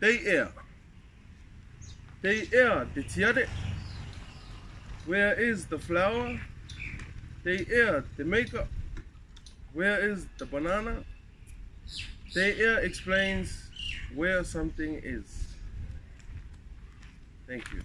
They are. They are the tiare. Where is the flower? They are the makeup. Where is the banana? They are explains where something is. Thank you.